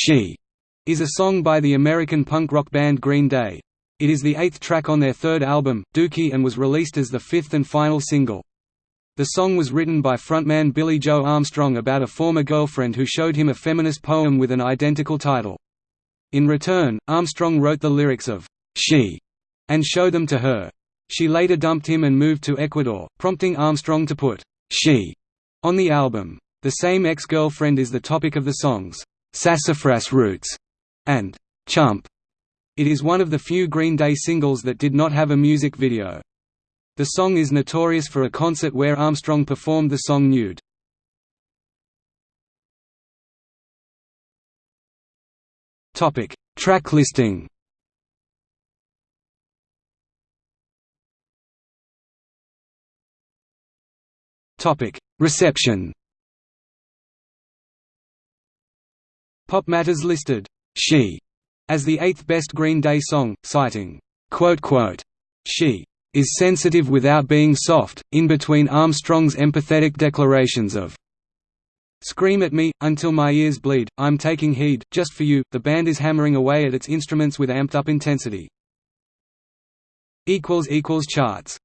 She is a song by the American punk rock band Green Day. It is the eighth track on their third album, Dookie and was released as the fifth and final single. The song was written by frontman Billie Joe Armstrong about a former girlfriend who showed him a feminist poem with an identical title. In return, Armstrong wrote the lyrics of She and showed them to her. She later dumped him and moved to Ecuador, prompting Armstrong to put She on the album. The same ex-girlfriend is the topic of the songs Sassafras Roots and Chump. It is one of the few Green Day singles that did not have a music video. The song is notorious for a concert where Armstrong performed the song nude. Topic: Track listing. Topic: Reception. PopMatters listed "She" as the eighth best Green Day song, citing, "She is sensitive without being soft, in between Armstrong's empathetic declarations of Scream at me, until my ears bleed, I'm taking heed, just for you. The band is hammering away at its instruments with amped up intensity. Charts